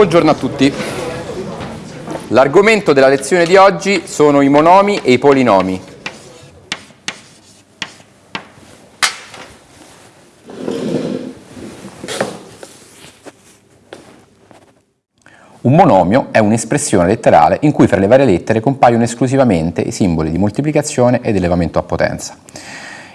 Buongiorno a tutti. L'argomento della lezione di oggi sono i monomi e i polinomi. Un monomio è un'espressione letterale in cui fra le varie lettere compaiono esclusivamente i simboli di moltiplicazione ed elevamento a potenza.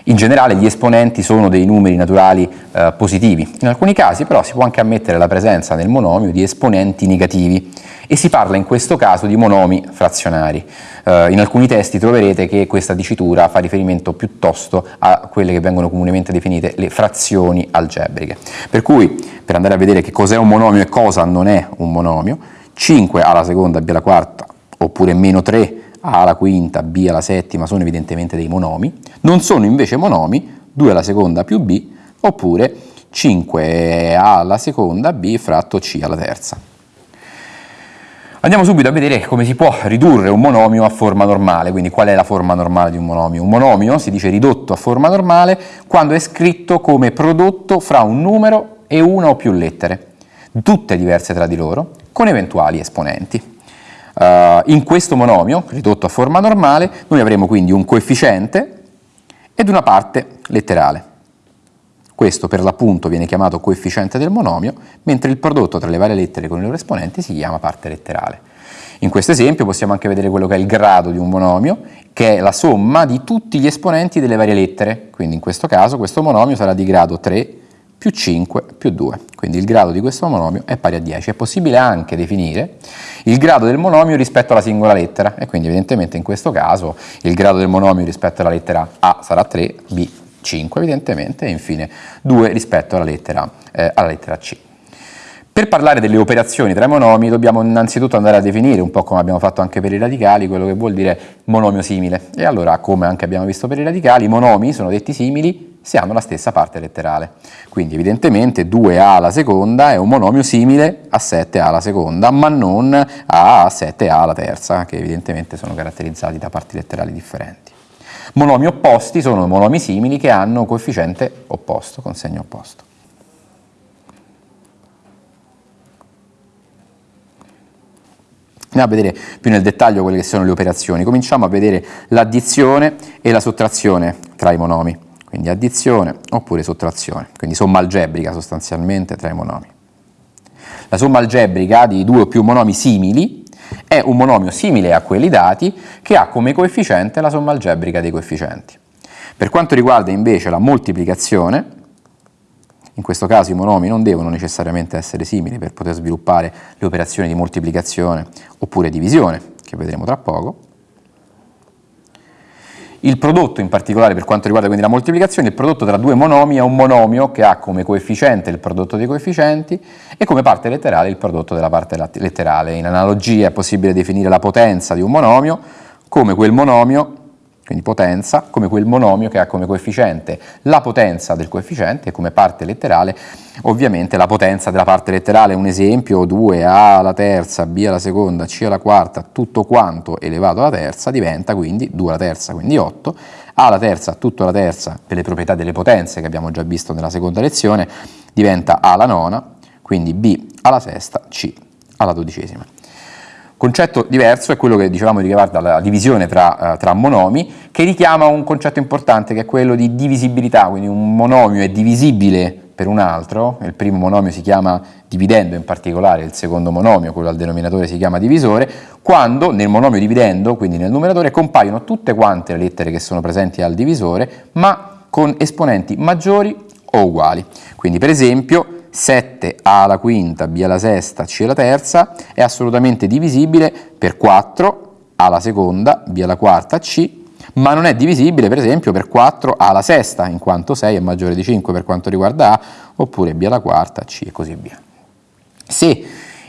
In generale gli esponenti sono dei numeri naturali eh, positivi, in alcuni casi però si può anche ammettere la presenza nel monomio di esponenti negativi e si parla in questo caso di monomi frazionari. Eh, in alcuni testi troverete che questa dicitura fa riferimento piuttosto a quelle che vengono comunemente definite le frazioni algebriche. Per cui, per andare a vedere che cos'è un monomio e cosa non è un monomio, 5 alla seconda b alla quarta oppure meno 3 a alla quinta, B alla settima sono evidentemente dei monomi, non sono invece monomi 2 alla seconda più B oppure 5A alla seconda B fratto C alla terza. Andiamo subito a vedere come si può ridurre un monomio a forma normale, quindi qual è la forma normale di un monomio. Un monomio si dice ridotto a forma normale quando è scritto come prodotto fra un numero e una o più lettere, tutte diverse tra di loro, con eventuali esponenti. Uh, in questo monomio, ridotto a forma normale, noi avremo quindi un coefficiente ed una parte letterale. Questo per l'appunto viene chiamato coefficiente del monomio, mentre il prodotto tra le varie lettere con i loro esponenti si chiama parte letterale. In questo esempio possiamo anche vedere quello che è il grado di un monomio, che è la somma di tutti gli esponenti delle varie lettere, quindi in questo caso questo monomio sarà di grado 3 più 5 più 2. Quindi il grado di questo monomio è pari a 10. È possibile anche definire il grado del monomio rispetto alla singola lettera e quindi evidentemente in questo caso il grado del monomio rispetto alla lettera A sarà 3, B 5 evidentemente e infine 2 rispetto alla lettera, eh, alla lettera C. Per parlare delle operazioni tra i monomi dobbiamo innanzitutto andare a definire, un po' come abbiamo fatto anche per i radicali, quello che vuol dire monomio simile. E allora, come anche abbiamo visto per i radicali, i monomi sono detti simili se hanno la stessa parte letterale. Quindi evidentemente 2a alla seconda è un monomio simile a 7a alla seconda, ma non a 7a alla terza, che evidentemente sono caratterizzati da parti letterali differenti. Monomi opposti sono monomi simili che hanno coefficiente opposto, con segno opposto. Andiamo a vedere più nel dettaglio quelle che sono le operazioni. Cominciamo a vedere l'addizione e la sottrazione tra i monomi, quindi addizione oppure sottrazione, quindi somma algebrica sostanzialmente tra i monomi. La somma algebrica di due o più monomi simili è un monomio simile a quelli dati che ha come coefficiente la somma algebrica dei coefficienti. Per quanto riguarda invece la moltiplicazione, in questo caso i monomi non devono necessariamente essere simili per poter sviluppare le operazioni di moltiplicazione oppure divisione, che vedremo tra poco. Il prodotto in particolare per quanto riguarda quindi la moltiplicazione, il prodotto tra due monomi è un monomio che ha come coefficiente il prodotto dei coefficienti e come parte letterale il prodotto della parte letterale. In analogia è possibile definire la potenza di un monomio come quel monomio quindi potenza, come quel monomio che ha come coefficiente la potenza del coefficiente e come parte letterale ovviamente la potenza della parte letterale, un esempio 2a alla terza, b alla seconda, c alla quarta, tutto quanto elevato alla terza diventa quindi 2 alla terza, quindi 8, a alla terza, tutto alla terza per le proprietà delle potenze che abbiamo già visto nella seconda lezione diventa a alla nona, quindi b alla sesta, c alla dodicesima. Concetto diverso è quello che dicevamo riguarda la divisione tra, uh, tra, monomi, che richiama un concetto importante che è quello di divisibilità, quindi un monomio è divisibile per un altro, il primo monomio si chiama dividendo in particolare, il secondo monomio, quello al denominatore, si chiama divisore, quando nel monomio dividendo, quindi nel numeratore, compaiono tutte quante le lettere che sono presenti al divisore, ma con esponenti maggiori o uguali. Quindi per esempio 7 A alla quinta, B alla sesta, C alla terza è assolutamente divisibile per 4 A alla seconda, B alla quarta, C, ma non è divisibile per esempio per 4 A alla sesta, in quanto 6 è maggiore di 5 per quanto riguarda A, oppure B alla quarta, C e così via. Se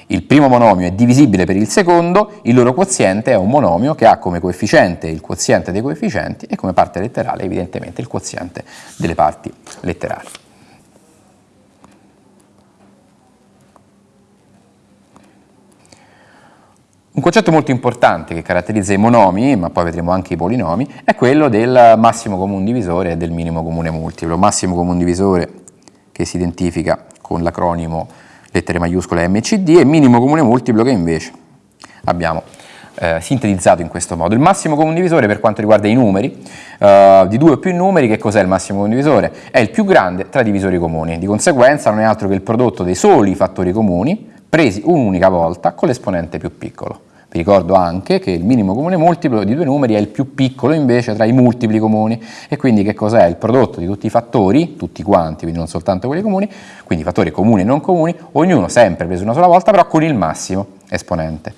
il primo monomio è divisibile per il secondo, il loro quoziente è un monomio che ha come coefficiente il quoziente dei coefficienti e come parte letterale evidentemente il quoziente delle parti letterali. Un concetto molto importante che caratterizza i monomi, ma poi vedremo anche i polinomi, è quello del massimo comune divisore e del minimo comune multiplo. Massimo comune divisore che si identifica con l'acronimo lettere maiuscole M, C, D e minimo comune multiplo che invece abbiamo eh, sintetizzato in questo modo. Il massimo comune divisore per quanto riguarda i numeri, eh, di due o più numeri, che cos'è il massimo comune divisore? È il più grande tra i divisori comuni, di conseguenza non è altro che il prodotto dei soli fattori comuni presi un'unica volta con l'esponente più piccolo. Vi ricordo anche che il minimo comune multiplo di due numeri è il più piccolo invece tra i multipli comuni e quindi che cos'è? Il prodotto di tutti i fattori, tutti quanti, quindi non soltanto quelli comuni, quindi fattori comuni e non comuni, ognuno sempre preso una sola volta però con il massimo esponente.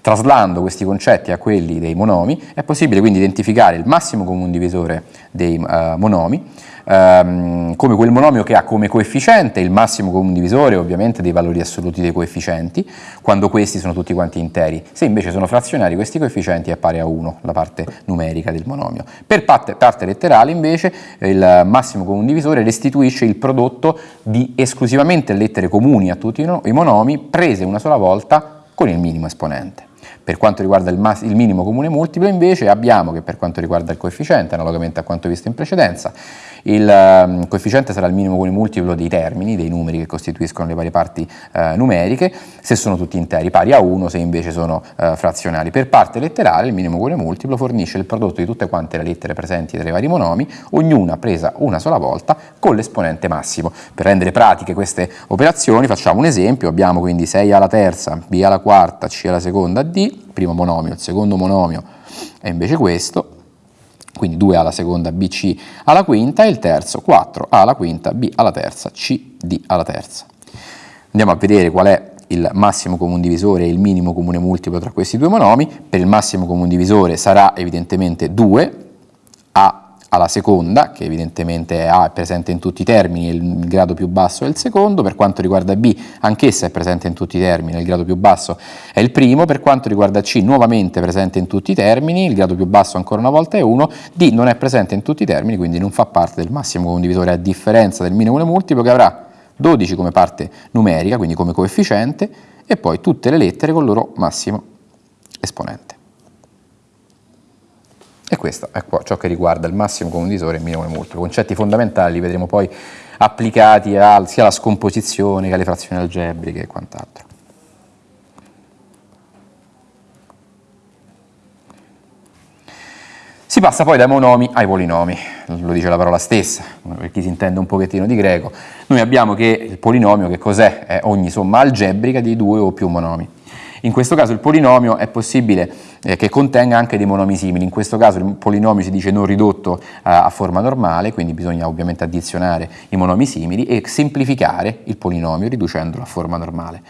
Traslando questi concetti a quelli dei monomi è possibile quindi identificare il massimo comune divisore dei uh, monomi ehm, come quel monomio che ha come coefficiente il massimo comune divisore ovviamente dei valori assoluti dei coefficienti, quando questi sono tutti quanti interi. Se invece sono frazionari questi coefficienti è pari a 1, la parte numerica del monomio. Per parte, parte letterale invece il massimo comune divisore restituisce il prodotto di esclusivamente lettere comuni a tutti i monomi prese una sola volta con il minimo esponente. Per quanto riguarda il, il, minimo comune multiplo invece abbiamo che per quanto riguarda il coefficiente, analogamente a quanto visto in precedenza, il um, coefficiente sarà il minimo comune multiplo dei termini, dei numeri che costituiscono le varie parti uh, numeriche, se sono tutti interi, pari a 1 se invece sono uh, frazionari. Per parte letterale il minimo comune multiplo fornisce il prodotto di tutte quante le lettere presenti tra i vari monomi, ognuna presa una sola volta con l'esponente massimo. Per rendere pratiche queste operazioni facciamo un esempio, abbiamo quindi 6 alla terza, b alla quarta, c alla seconda, d, primo monomio, il secondo monomio è invece questo, quindi 2A alla seconda, BC alla quinta, e il terzo 4A alla quinta, B alla terza, C, D alla terza. Andiamo a vedere qual è il massimo comune divisore e il minimo comune multiplo tra questi due monomi. Per il massimo comune divisore sarà evidentemente 2, A alla seconda, che evidentemente A è presente in tutti i termini, il grado più basso è il secondo, per quanto riguarda B anch'essa è presente in tutti i termini, il grado più basso è il primo, per quanto riguarda C nuovamente presente in tutti i termini, il grado più basso ancora una volta è 1, D non è presente in tutti i termini, quindi non fa parte del massimo condivisore a differenza del minimo multiplo che avrà 12 come parte numerica, quindi come coefficiente, e poi tutte le lettere con il loro massimo esponente. E questo è ciò che riguarda il massimo condivisore e il minimo multiplo. Concetti fondamentali li vedremo poi applicati a, sia alla scomposizione che alle frazioni algebriche e quant'altro. Si passa poi dai monomi ai polinomi, lo dice la parola stessa, per chi si intende un pochettino di greco. Noi abbiamo che il polinomio che cos'è? È ogni somma algebrica di due o più monomi. In questo caso il polinomio è possibile eh, che contenga anche dei monomi simili, in questo caso il polinomio si dice non ridotto eh, a forma normale, quindi bisogna ovviamente addizionare i monomi simili e semplificare il polinomio riducendolo a forma normale.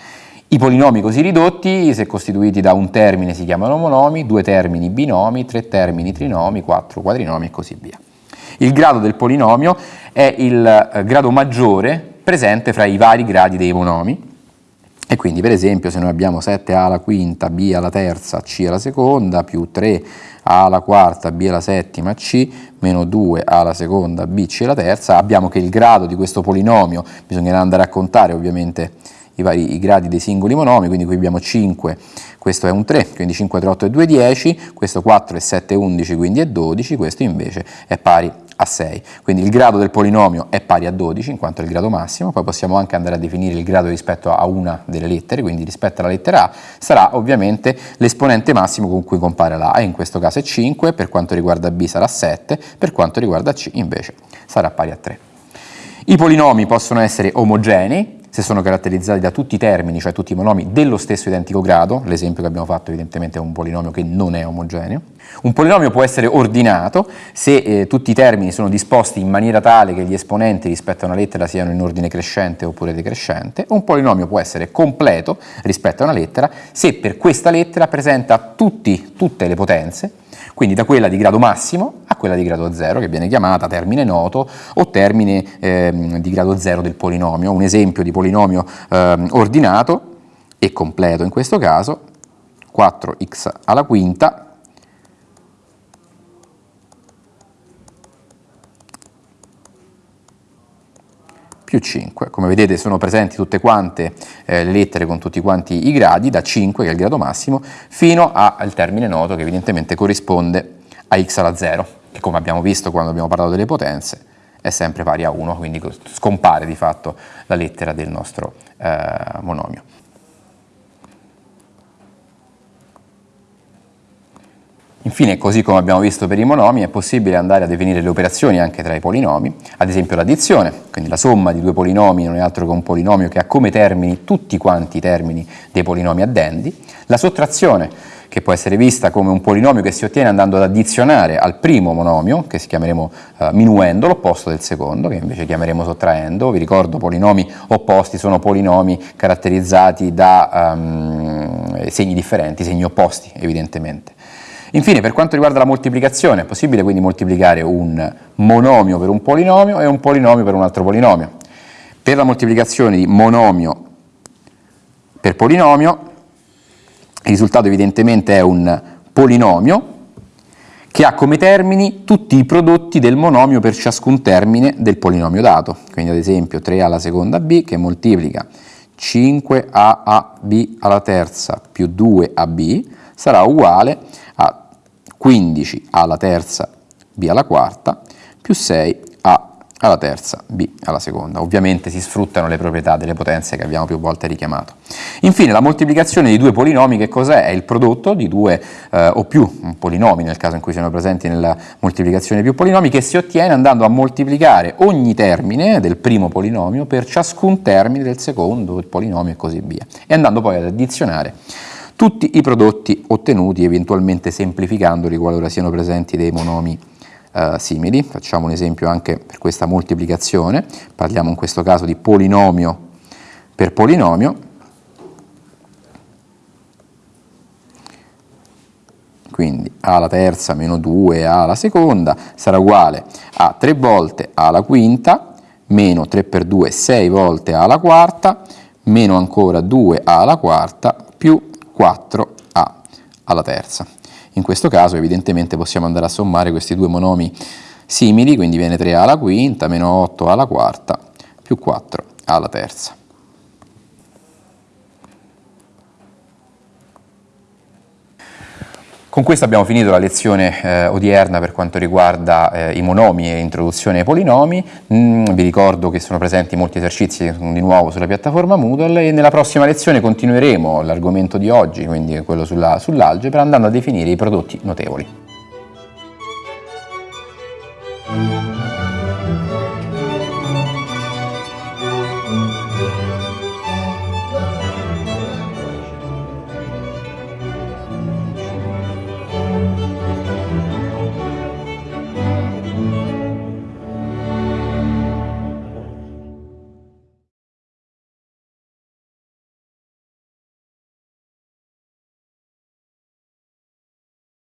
I polinomi così ridotti, se costituiti da un termine, si chiamano monomi, due termini binomi, tre termini trinomi, quattro quadrinomi e così via. Il grado del polinomio è il eh, grado maggiore presente fra i vari gradi dei monomi e quindi per esempio se noi abbiamo 7a alla quinta, b alla terza, c alla seconda, più 3a alla quarta, b alla settima, c, meno 2a alla seconda, b, c alla terza, abbiamo che il grado di questo polinomio, bisognerà andare a contare ovviamente i, vari, i gradi dei singoli monomi, quindi qui abbiamo 5, questo è un 3, quindi 5, 3, 8 e 2, 10, questo 4 e 7, 11, quindi è 12, questo invece è pari a 6. Quindi il grado del polinomio è pari a 12 in quanto è il grado massimo, poi possiamo anche andare a definire il grado rispetto a una delle lettere, quindi rispetto alla lettera A sarà ovviamente l'esponente massimo con cui compare la A, in questo caso è 5, per quanto riguarda B sarà 7, per quanto riguarda C invece sarà pari a 3. I polinomi possono essere omogenei, se sono caratterizzati da tutti i termini, cioè tutti i monomi dello stesso identico grado, l'esempio che abbiamo fatto evidentemente è un polinomio che non è omogeneo. Un polinomio può essere ordinato se eh, tutti i termini sono disposti in maniera tale che gli esponenti rispetto a una lettera siano in ordine crescente oppure decrescente. Un polinomio può essere completo rispetto a una lettera se per questa lettera presenta tutti, tutte le potenze quindi da quella di grado massimo a quella di grado 0 che viene chiamata termine noto o termine eh, di grado 0 del polinomio. Un esempio di polinomio eh, ordinato e completo in questo caso 4x alla quinta più 5. Come vedete sono presenti tutte quante eh, le lettere con tutti quanti i gradi, da 5 che è il grado massimo, fino al termine noto che evidentemente corrisponde a x alla 0, che come abbiamo visto quando abbiamo parlato delle potenze è sempre pari a 1, quindi scompare di fatto la lettera del nostro eh, monomio. Infine, così come abbiamo visto per i monomi, è possibile andare a definire le operazioni anche tra i polinomi, ad esempio l'addizione, quindi la somma di due polinomi non è altro che un polinomio che ha come termini tutti quanti i termini dei polinomi addendi, la sottrazione, che può essere vista come un polinomio che si ottiene andando ad addizionare al primo monomio, che si chiameremo uh, minuendo, l'opposto del secondo, che invece chiameremo sottraendo. Vi ricordo, polinomi opposti sono polinomi caratterizzati da um, segni differenti, segni opposti, evidentemente. Infine, per quanto riguarda la moltiplicazione, è possibile quindi moltiplicare un monomio per un polinomio e un polinomio per un altro polinomio. Per la moltiplicazione di monomio per polinomio, il risultato evidentemente è un polinomio che ha come termini tutti i prodotti del monomio per ciascun termine del polinomio dato. Quindi ad esempio 3a alla seconda b che moltiplica 5aab alla terza più 2ab sarà uguale a 15 alla terza b alla quarta più 6 a alla terza b alla seconda. Ovviamente si sfruttano le proprietà delle potenze che abbiamo più volte richiamato. Infine la moltiplicazione di due polinomi che cos'è? È il prodotto di due eh, o più polinomi nel caso in cui siano presenti nella moltiplicazione più polinomi che si ottiene andando a moltiplicare ogni termine del primo polinomio per ciascun termine del secondo il polinomio e così via e andando poi ad addizionare tutti i prodotti ottenuti eventualmente semplificandoli qualora siano presenti dei monomi eh, simili. Facciamo un esempio anche per questa moltiplicazione, parliamo in questo caso di polinomio per polinomio. Quindi a alla terza meno 2 a alla seconda sarà uguale a 3 volte a alla quinta meno 3 per 2 6 volte a alla quarta meno ancora 2 a alla quarta più 4a alla terza. In questo caso evidentemente possiamo andare a sommare questi due monomi simili, quindi viene 3a alla quinta meno 8 alla quarta più 4 alla terza. Con questo abbiamo finito la lezione eh, odierna per quanto riguarda eh, i monomi e introduzione ai polinomi. Mm, vi ricordo che sono presenti molti esercizi di nuovo sulla piattaforma Moodle e nella prossima lezione continueremo l'argomento di oggi, quindi quello sull'algebra, sull andando a definire i prodotti notevoli.